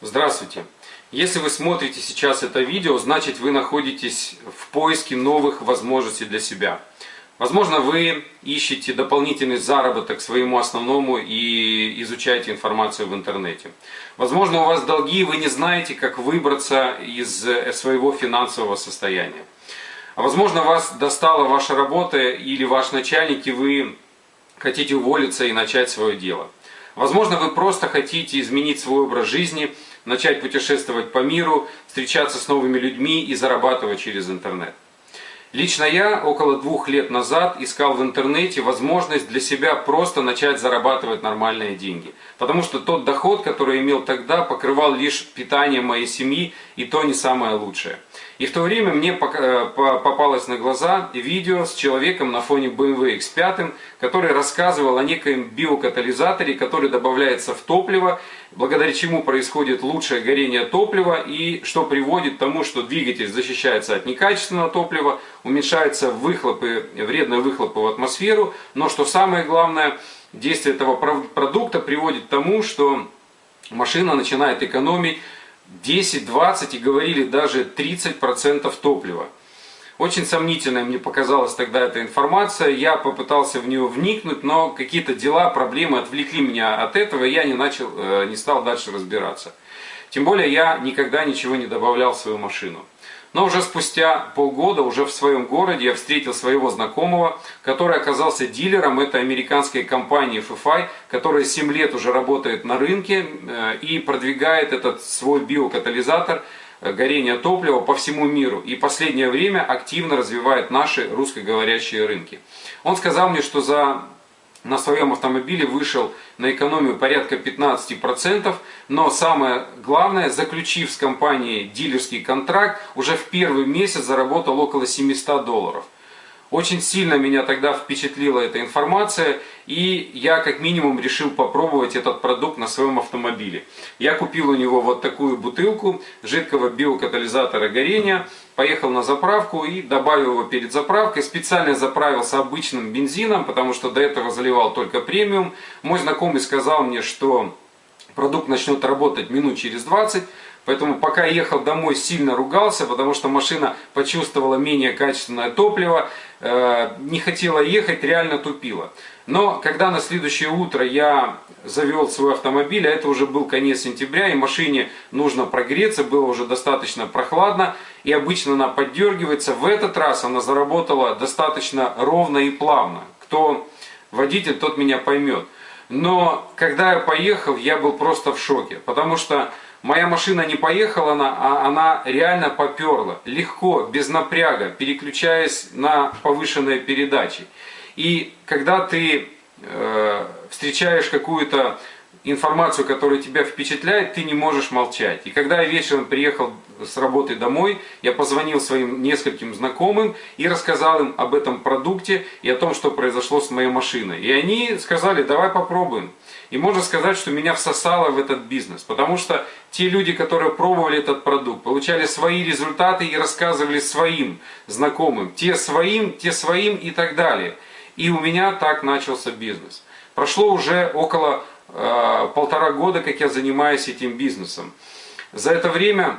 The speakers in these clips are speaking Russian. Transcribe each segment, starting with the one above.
Здравствуйте! Если вы смотрите сейчас это видео, значит вы находитесь в поиске новых возможностей для себя. Возможно, вы ищете дополнительный заработок своему основному и изучаете информацию в интернете. Возможно, у вас долги, и вы не знаете, как выбраться из своего финансового состояния. А возможно, вас достала ваша работа или ваш начальник, и вы хотите уволиться и начать свое дело. Возможно, вы просто хотите изменить свой образ жизни – начать путешествовать по миру, встречаться с новыми людьми и зарабатывать через интернет. Лично я около двух лет назад искал в интернете возможность для себя просто начать зарабатывать нормальные деньги. Потому что тот доход, который имел тогда, покрывал лишь питание моей семьи, и то не самое лучшее. И в то время мне э, попалось на глаза видео с человеком на фоне BMW X5, который рассказывал о некоем биокатализаторе, который добавляется в топливо, благодаря чему происходит лучшее горение топлива и что приводит к тому, что двигатель защищается от некачественного топлива, уменьшаются выхлопы, вредные выхлопы в атмосферу, но что самое главное, действие этого продукта приводит к тому, что машина начинает экономить 10, 20 и говорили даже 30% топлива. Очень сомнительной мне показалась тогда эта информация, я попытался в нее вникнуть, но какие-то дела, проблемы отвлекли меня от этого, и я не, начал, э, не стал дальше разбираться. Тем более я никогда ничего не добавлял в свою машину. Но уже спустя полгода, уже в своем городе, я встретил своего знакомого, который оказался дилером этой американской компании FFI, которая 7 лет уже работает на рынке э, и продвигает этот свой биокатализатор э, горения топлива по всему миру. И последнее время активно развивает наши русскоговорящие рынки. Он сказал мне, что за на своем автомобиле вышел на экономию порядка 15%, но самое главное, заключив с компанией дилерский контракт, уже в первый месяц заработал около 700 долларов. Очень сильно меня тогда впечатлила эта информация, и я как минимум решил попробовать этот продукт на своем автомобиле. Я купил у него вот такую бутылку жидкого биокатализатора горения, поехал на заправку и добавил его перед заправкой. Специально заправился обычным бензином, потому что до этого заливал только премиум. Мой знакомый сказал мне, что продукт начнет работать минут через 20. Поэтому пока ехал домой, сильно ругался, потому что машина почувствовала менее качественное топливо, не хотела ехать, реально тупила. Но когда на следующее утро я завел свой автомобиль, а это уже был конец сентября, и машине нужно прогреться, было уже достаточно прохладно, и обычно она поддергивается, в этот раз она заработала достаточно ровно и плавно. Кто водитель, тот меня поймет. Но когда я поехал, я был просто в шоке, потому что Моя машина не поехала, она, а она реально поперла, легко, без напряга, переключаясь на повышенные передачи. И когда ты э, встречаешь какую-то информацию, которая тебя впечатляет, ты не можешь молчать. И когда я вечером приехал с работы домой, я позвонил своим нескольким знакомым и рассказал им об этом продукте и о том, что произошло с моей машиной. И они сказали, давай попробуем. И можно сказать, что меня всосало в этот бизнес, потому что те люди, которые пробовали этот продукт, получали свои результаты и рассказывали своим знакомым, те своим, те своим и так далее. И у меня так начался бизнес. Прошло уже около полтора года, как я занимаюсь этим бизнесом. За это время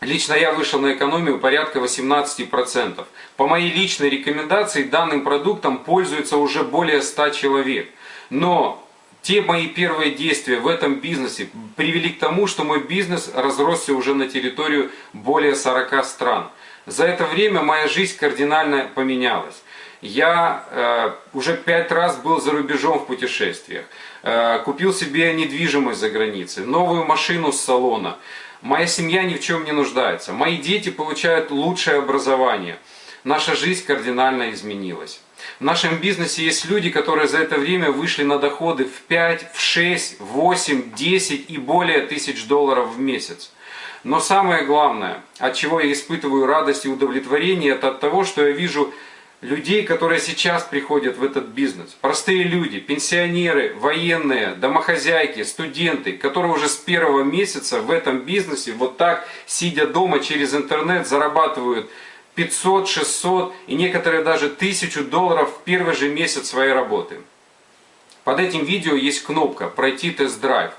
лично я вышел на экономию порядка 18%. По моей личной рекомендации данным продуктом пользуется уже более 100 человек. Но те мои первые действия в этом бизнесе привели к тому, что мой бизнес разросся уже на территорию более 40 стран. За это время моя жизнь кардинально поменялась. Я э, уже пять раз был за рубежом в путешествиях, э, купил себе недвижимость за границей, новую машину с салона. Моя семья ни в чем не нуждается, мои дети получают лучшее образование. Наша жизнь кардинально изменилась. В нашем бизнесе есть люди, которые за это время вышли на доходы в 5, в 6, 8, 10 и более тысяч долларов в месяц. Но самое главное, от чего я испытываю радость и удовлетворение, это от того, что я вижу людей, которые сейчас приходят в этот бизнес. Простые люди, пенсионеры, военные, домохозяйки, студенты, которые уже с первого месяца в этом бизнесе, вот так, сидя дома через интернет, зарабатывают 500, 600 и некоторые даже 1000 долларов в первый же месяц своей работы. Под этим видео есть кнопка «Пройти тест-драйв».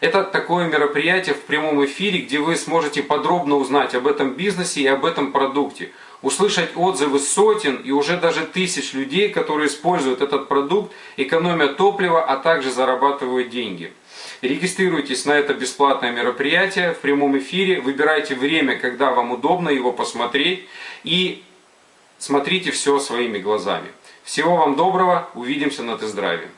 Это такое мероприятие в прямом эфире, где вы сможете подробно узнать об этом бизнесе и об этом продукте. Услышать отзывы сотен и уже даже тысяч людей, которые используют этот продукт, экономя топливо, а также зарабатывают деньги. Регистрируйтесь на это бесплатное мероприятие в прямом эфире, выбирайте время, когда вам удобно его посмотреть и смотрите все своими глазами. Всего вам доброго, увидимся на тест-драйве.